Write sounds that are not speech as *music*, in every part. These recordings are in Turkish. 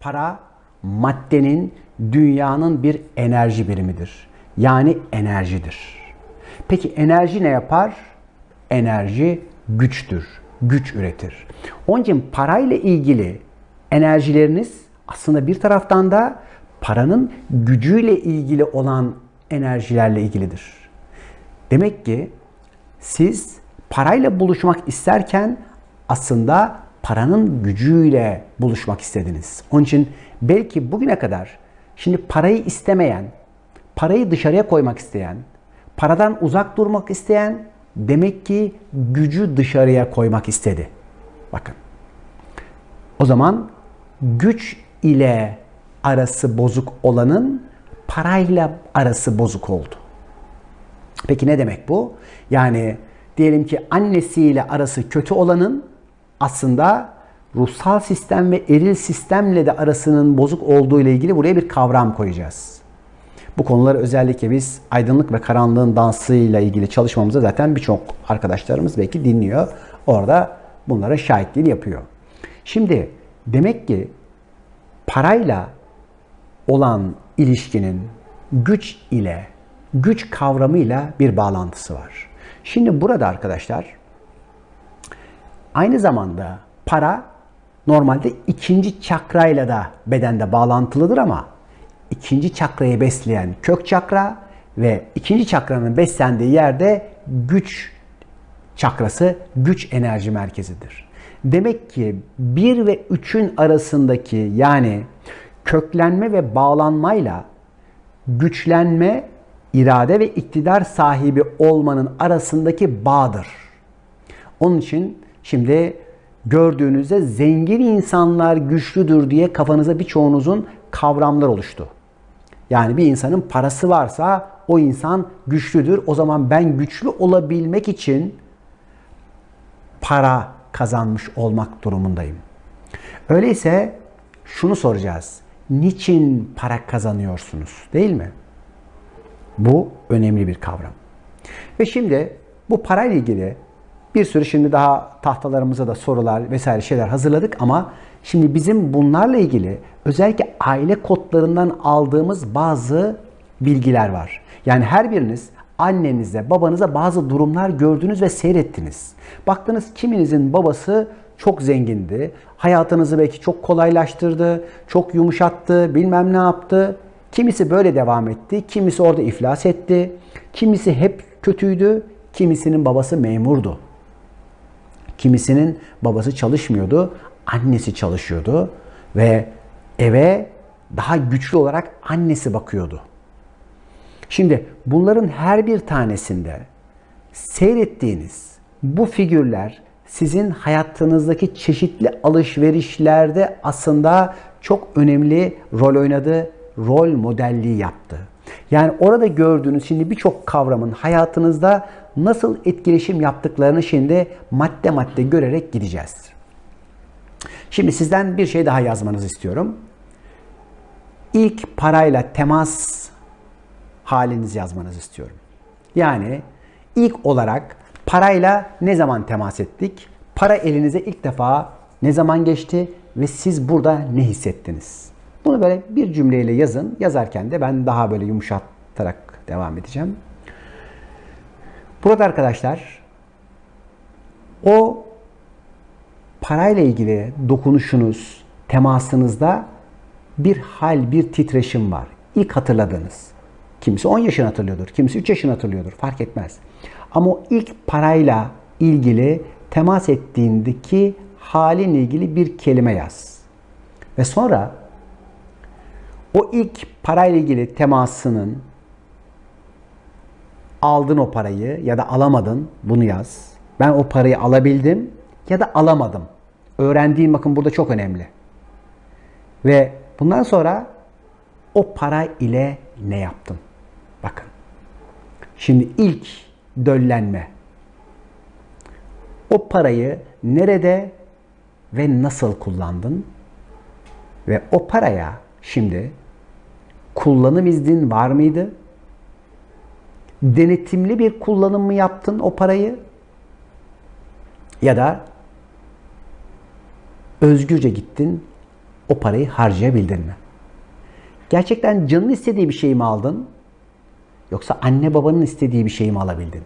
Para maddenin, dünyanın bir enerji birimidir. Yani enerjidir. Peki enerji ne yapar? Enerji güçtür. Güç üretir. Onun için parayla ilgili enerjileriniz aslında bir taraftan da paranın gücüyle ilgili olan enerjilerle ilgilidir. Demek ki siz parayla buluşmak isterken aslında paranın gücüyle buluşmak istediniz. Onun için belki bugüne kadar şimdi parayı istemeyen, parayı dışarıya koymak isteyen, paradan uzak durmak isteyen demek ki gücü dışarıya koymak istedi. Bakın. O zaman güç ile arası bozuk olanın parayla arası bozuk oldu. Peki ne demek bu? Yani diyelim ki annesiyle arası kötü olanın aslında ruhsal sistem ve eril sistemle de arasının bozuk olduğu ile ilgili buraya bir kavram koyacağız. Bu konuları özellikle biz aydınlık ve karanlığın dansıyla ilgili çalışmamızda zaten birçok arkadaşlarımız belki dinliyor. Orada bunlara şahitliğini yapıyor. Şimdi demek ki parayla olan ilişkinin güç ile, güç kavramıyla bir bağlantısı var. Şimdi burada arkadaşlar aynı zamanda para normalde ikinci çakrayla da bedende bağlantılıdır ama ikinci çakrayı besleyen kök çakra ve ikinci çakranın beslendiği yerde güç çakrası güç enerji merkezidir. Demek ki 1 ve 3'ün arasındaki yani köklenme ve bağlanmayla güçlenme, irade ve iktidar sahibi olmanın arasındaki bağdır. Onun için şimdi gördüğünüzde zengin insanlar güçlüdür diye kafanıza birçoğunuzun kavramlar oluştu. Yani bir insanın parası varsa o insan güçlüdür. O zaman ben güçlü olabilmek için para kazanmış olmak durumundayım. Öyleyse şunu soracağız. Niçin para kazanıyorsunuz? Değil mi? Bu önemli bir kavram. Ve şimdi bu parayla ilgili bir sürü şimdi daha tahtalarımıza da sorular vesaire şeyler hazırladık ama şimdi bizim bunlarla ilgili özellikle aile kodlarından aldığımız bazı bilgiler var. Yani her biriniz annenize, babanıza bazı durumlar gördünüz ve seyrettiniz. Baktınız kiminizin babası çok zengindi. Hayatınızı belki çok kolaylaştırdı, çok yumuşattı, bilmem ne yaptı. Kimisi böyle devam etti, kimisi orada iflas etti. Kimisi hep kötüydü, kimisinin babası memurdu. Kimisinin babası çalışmıyordu, annesi çalışıyordu ve eve daha güçlü olarak annesi bakıyordu. Şimdi bunların her bir tanesinde seyrettiğiniz bu figürler sizin hayatınızdaki çeşitli alışverişlerde aslında çok önemli rol oynadı, rol modelliği yaptı. Yani orada gördüğünüz şimdi birçok kavramın hayatınızda nasıl etkileşim yaptıklarını şimdi madde madde görerek gideceğiz. Şimdi sizden bir şey daha yazmanızı istiyorum. İlk parayla temas halinizi yazmanızı istiyorum. Yani ilk olarak parayla ne zaman temas ettik? Para elinize ilk defa ne zaman geçti ve siz burada ne hissettiniz? Bunu böyle bir cümleyle yazın. Yazarken de ben daha böyle yumuşatarak devam edeceğim. Burada arkadaşlar o parayla ilgili dokunuşunuz, temasınızda bir hal, bir titreşim var. İlk hatırladığınız. Kimisi 10 yaşını hatırlıyordur, kimisi 3 yaşını hatırlıyordur. Fark etmez. Ama o ilk parayla ilgili temas ettiğindeki halinle ilgili bir kelime yaz. Ve sonra o ilk parayla ilgili temasının aldın o parayı ya da alamadın bunu yaz. Ben o parayı alabildim ya da alamadım. Öğrendiğim bakın burada çok önemli. Ve bundan sonra o para ile ne yaptım? Bakın. Şimdi ilk döllenme. O parayı nerede ve nasıl kullandın? Ve o paraya şimdi kullanım iznin var mıydı? Denetimli bir kullanım mı yaptın o parayı? Ya da özgürce gittin, o parayı harcayabildin mi? Gerçekten canın istediği bir şey mi aldın? Yoksa anne babanın istediği bir şey mi alabildin?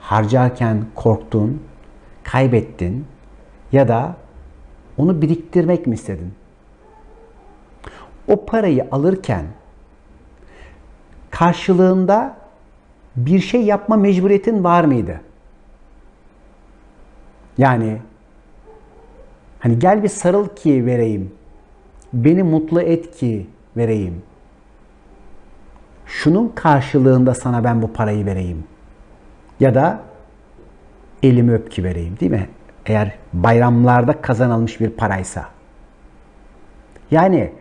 Harcarken korktun, kaybettin ya da onu biriktirmek mi istedin? O parayı alırken karşılığında bir şey yapma mecburiyetin var mıydı? Yani hani gel bir sarıl ki vereyim. Beni mutlu et ki vereyim. Şunun karşılığında sana ben bu parayı vereyim. Ya da elimi öp ki vereyim değil mi? Eğer bayramlarda kazanılmış bir paraysa. Yani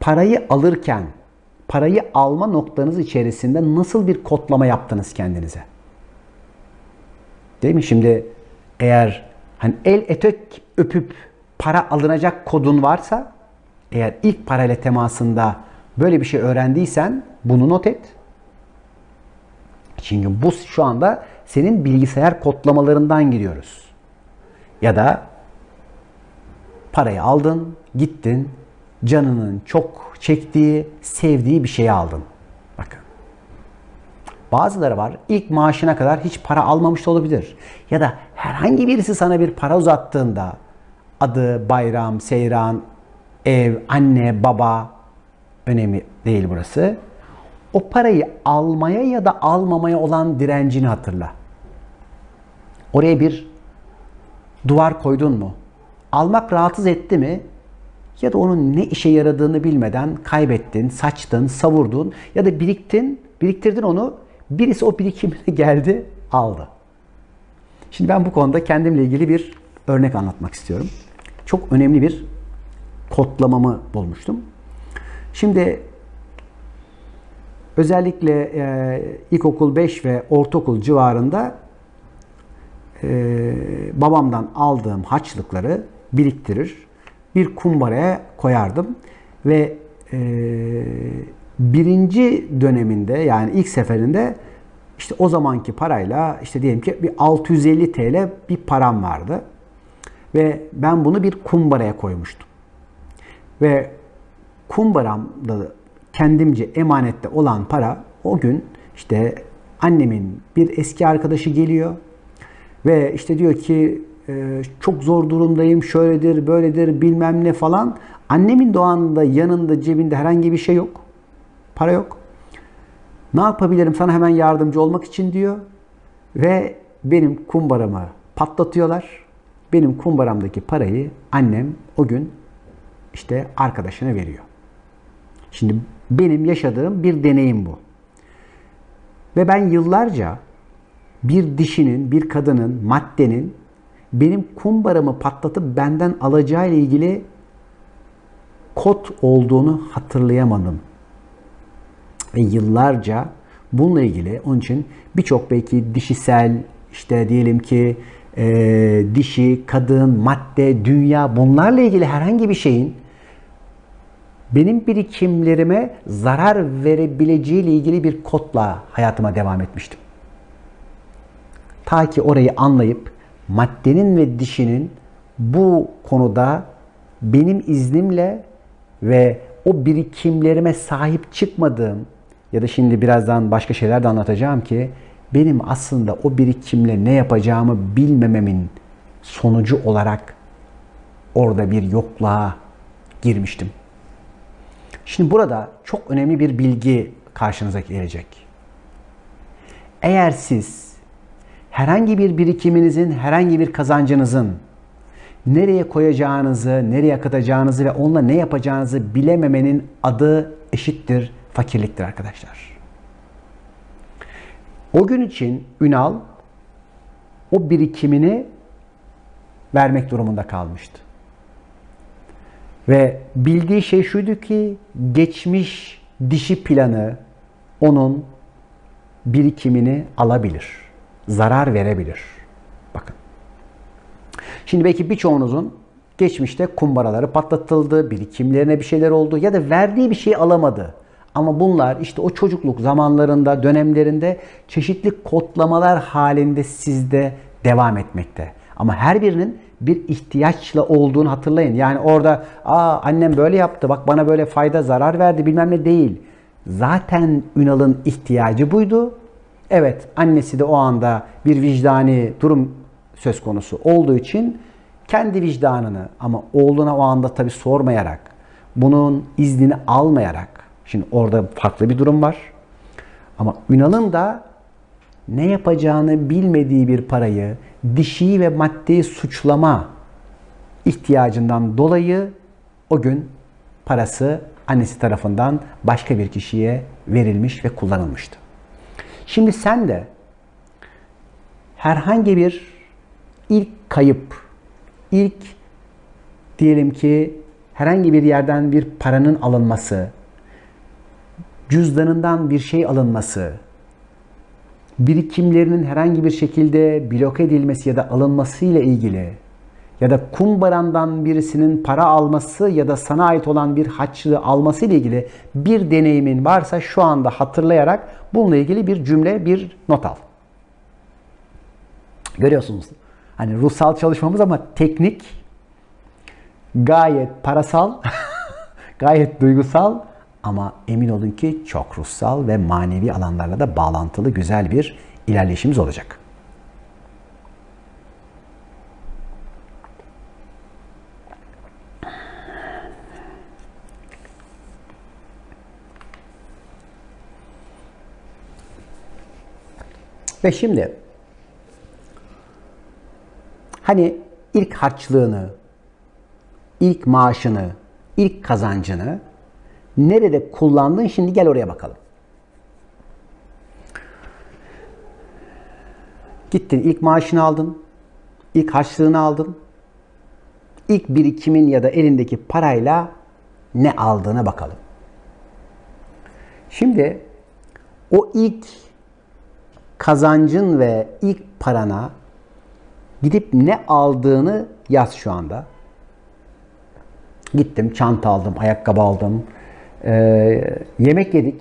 parayı alırken parayı alma noktanız içerisinde nasıl bir kodlama yaptınız kendinize? Değil mi? Şimdi eğer hani el etek öpüp para alınacak kodun varsa eğer ilk parayla temasında böyle bir şey öğrendiysen bunu not et. Çünkü bu şu anda senin bilgisayar kodlamalarından gidiyoruz. Ya da parayı aldın, gittin, canının çok çektiği, sevdiği bir şeyi aldın. Bakın. Bazıları var ilk maaşına kadar hiç para almamış da olabilir. Ya da herhangi birisi sana bir para uzattığında adı, bayram, seyran, ev, anne, baba önemli değil burası. O parayı almaya ya da almamaya olan direncini hatırla. Oraya bir duvar koydun mu? Almak rahatsız etti mi? Ya da onun ne işe yaradığını bilmeden kaybettin, saçtın, savurdun ya da biriktin, biriktirdin onu. Birisi o birikimine *laughs* geldi, aldı. Şimdi ben bu konuda kendimle ilgili bir örnek anlatmak istiyorum. Çok önemli bir kodlamamı bulmuştum. Şimdi özellikle e, ilkokul 5 ve ortaokul civarında e, babamdan aldığım harçlıkları biriktirir, bir kumbaraya koyardım ve e, birinci döneminde yani ilk seferinde işte o zamanki parayla işte diyelim ki bir 650 TL bir param vardı. Ve ben bunu bir kumbaraya koymuştum. Ve kumbaramda kendimce emanette olan para o gün işte annemin bir eski arkadaşı geliyor ve işte diyor ki e, çok zor durumdayım, şöyledir, böyledir, bilmem ne falan. Annemin doğanında yanında cebinde herhangi bir şey yok. Para yok. Ne yapabilirim sana hemen yardımcı olmak için diyor. Ve benim kumbaramı patlatıyorlar. Benim kumbaramdaki parayı annem o gün işte arkadaşına veriyor. Şimdi benim yaşadığım bir deneyim bu. Ve ben yıllarca bir dişinin, bir kadının, maddenin benim kumbaramı patlatıp benden alacağı ile ilgili kod olduğunu hatırlayamadım. Ve yıllarca bununla ilgili onun için birçok belki dişisel işte diyelim ki e, dişi, kadın, madde, dünya bunlarla ilgili herhangi bir şeyin benim birikimlerime zarar verebileceği ile ilgili bir kodla hayatıma devam etmiştim. Ta ki orayı anlayıp maddenin ve dişinin bu konuda benim iznimle ve o birikimlerime sahip çıkmadığım ya da şimdi birazdan başka şeyler de anlatacağım ki benim aslında o birikimle ne yapacağımı bilmememin sonucu olarak orada bir yokluğa girmiştim. Şimdi burada çok önemli bir bilgi karşınıza gelecek. Eğer siz herhangi bir birikiminizin, herhangi bir kazancınızın nereye koyacağınızı, nereye akıtacağınızı ve onunla ne yapacağınızı bilememenin adı eşittir fakirliktir arkadaşlar. O gün için Ünal o birikimini vermek durumunda kalmıştı. Ve bildiği şey şuydu ki geçmiş dişi planı onun birikimini alabilir. Zarar verebilir. Bakın. Şimdi belki birçoğunuzun geçmişte kumbaraları patlatıldı, birikimlerine bir şeyler oldu ya da verdiği bir şey alamadı. Ama bunlar işte o çocukluk zamanlarında, dönemlerinde çeşitli kodlamalar halinde sizde devam etmekte. Ama her birinin bir ihtiyaçla olduğunu hatırlayın. Yani orada aa annem böyle yaptı bak bana böyle fayda zarar verdi bilmem ne değil. Zaten Ünal'ın ihtiyacı buydu. Evet annesi de o anda bir vicdani durum söz konusu olduğu için kendi vicdanını ama oğluna o anda tabi sormayarak bunun iznini almayarak şimdi orada farklı bir durum var. Ama Ünal'ın da ne yapacağını bilmediği bir parayı dişi ve maddi suçlama ihtiyacından dolayı o gün parası annesi tarafından başka bir kişiye verilmiş ve kullanılmıştı. Şimdi sen de herhangi bir ilk kayıp, ilk diyelim ki herhangi bir yerden bir paranın alınması, cüzdanından bir şey alınması, birikimlerinin herhangi bir şekilde bloke edilmesi ya da alınması ile ilgili ya da kumbarandan birisinin para alması ya da sana ait olan bir haçlığı alması ile ilgili bir deneyimin varsa şu anda hatırlayarak bununla ilgili bir cümle, bir not al. Görüyorsunuz. Hani ruhsal çalışmamız ama teknik, gayet parasal, *laughs* gayet duygusal ama emin olun ki çok ruhsal ve manevi alanlarla da bağlantılı güzel bir ilerleyişimiz olacak. Ve şimdi hani ilk harçlığını, ilk maaşını, ilk kazancını nerede kullandın şimdi gel oraya bakalım. Gittin ilk maaşını aldın, ilk harçlığını aldın, ilk birikimin ya da elindeki parayla ne aldığına bakalım. Şimdi o ilk kazancın ve ilk parana gidip ne aldığını yaz şu anda. Gittim, çanta aldım, ayakkabı aldım, ee, yemek yedik.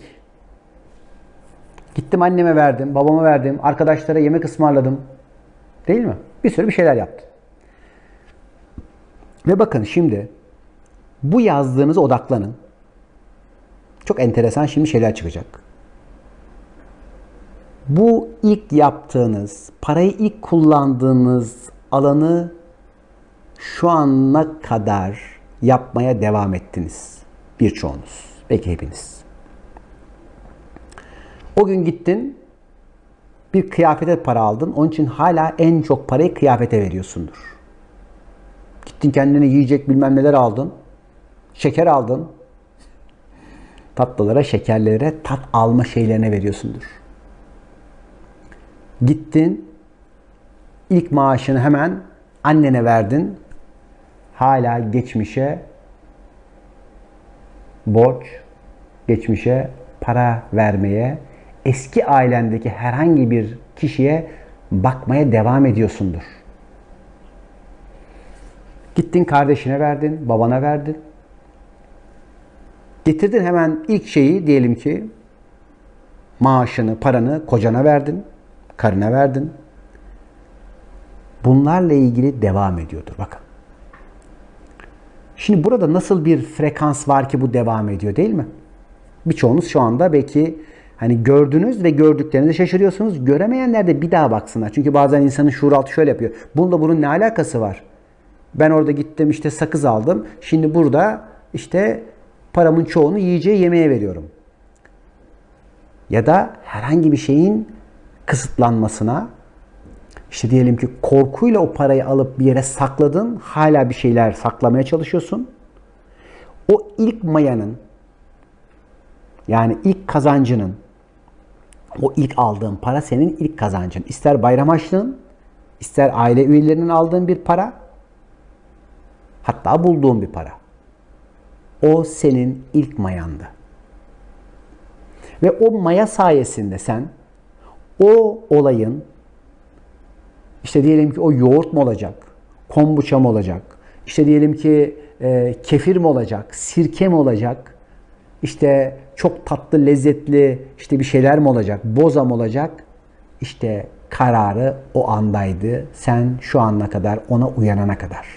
Gittim anneme verdim, babama verdim, arkadaşlara yemek ısmarladım. Değil mi? Bir sürü bir şeyler yaptım. Ve bakın şimdi bu yazdığınıza odaklanın. Çok enteresan şimdi şeyler çıkacak. Bu ilk yaptığınız, parayı ilk kullandığınız alanı şu ana kadar yapmaya devam ettiniz. Birçoğunuz. Belki hepiniz. O gün gittin, bir kıyafete para aldın. Onun için hala en çok parayı kıyafete veriyorsundur. Gittin kendine yiyecek bilmem neler aldın. Şeker aldın. Tatlılara, şekerlere, tat alma şeylerine veriyorsundur. Gittin, ilk maaşını hemen annene verdin. Hala geçmişe borç, geçmişe para vermeye, eski ailendeki herhangi bir kişiye bakmaya devam ediyorsundur. Gittin kardeşine verdin, babana verdin. Getirdin hemen ilk şeyi diyelim ki maaşını, paranı kocana verdin, karına verdin. Bunlarla ilgili devam ediyordur. Bakın. Şimdi burada nasıl bir frekans var ki bu devam ediyor değil mi? Birçoğunuz şu anda belki hani gördünüz ve gördüklerinizi şaşırıyorsunuz. Göremeyenler de bir daha baksınlar. Çünkü bazen insanın şuur altı şöyle yapıyor. Bununla bunun ne alakası var? Ben orada gittim işte sakız aldım. Şimdi burada işte paramın çoğunu yiyeceği yemeğe veriyorum. Ya da herhangi bir şeyin kısıtlanmasına işte diyelim ki korkuyla o parayı alıp bir yere sakladın. Hala bir şeyler saklamaya çalışıyorsun. O ilk mayanın yani ilk kazancının o ilk aldığın para senin ilk kazancın. İster bayram harçlığın, ister aile üyelerinin aldığın bir para, hatta bulduğun bir para. O senin ilk mayandı. Ve o maya sayesinde sen o olayın işte diyelim ki o yoğurt mu olacak, kombuça mı olacak, işte diyelim ki e, kefir mi olacak, sirke mi olacak, işte çok tatlı, lezzetli işte bir şeyler mi olacak, boza mı olacak? İşte kararı o andaydı. Sen şu ana kadar ona uyanana kadar.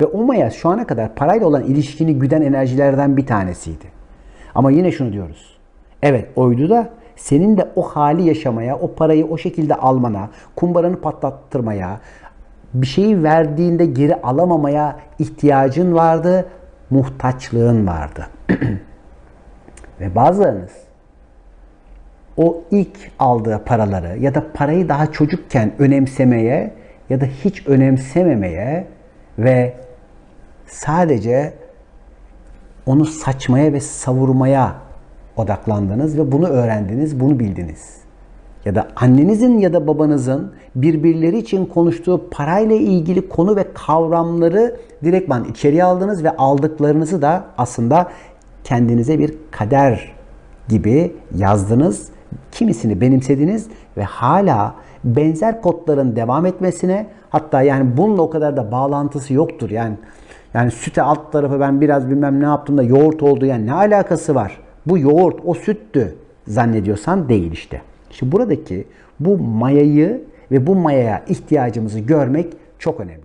Ve o maya şu ana kadar parayla olan ilişkini güden enerjilerden bir tanesiydi. Ama yine şunu diyoruz. Evet oydu da senin de o hali yaşamaya, o parayı o şekilde almana, kumbaranı patlattırmaya, bir şeyi verdiğinde geri alamamaya ihtiyacın vardı, muhtaçlığın vardı. *clears throat* Ve bazılarınız o ilk aldığı paraları ya da parayı daha çocukken önemsemeye ya da hiç önemsememeye ve sadece onu saçmaya ve savurmaya odaklandınız ve bunu öğrendiniz, bunu bildiniz. Ya da annenizin ya da babanızın birbirleri için konuştuğu parayla ilgili konu ve kavramları direktman içeriye aldınız ve aldıklarınızı da aslında kendinize bir kader gibi yazdınız. Kimisini benimsediniz ve hala benzer kodların devam etmesine hatta yani bununla o kadar da bağlantısı yoktur. Yani yani süte alt tarafı ben biraz bilmem ne yaptım da yoğurt oldu yani ne alakası var? Bu yoğurt o süttü zannediyorsan değil işte. İşte buradaki bu mayayı ve bu mayaya ihtiyacımızı görmek çok önemli.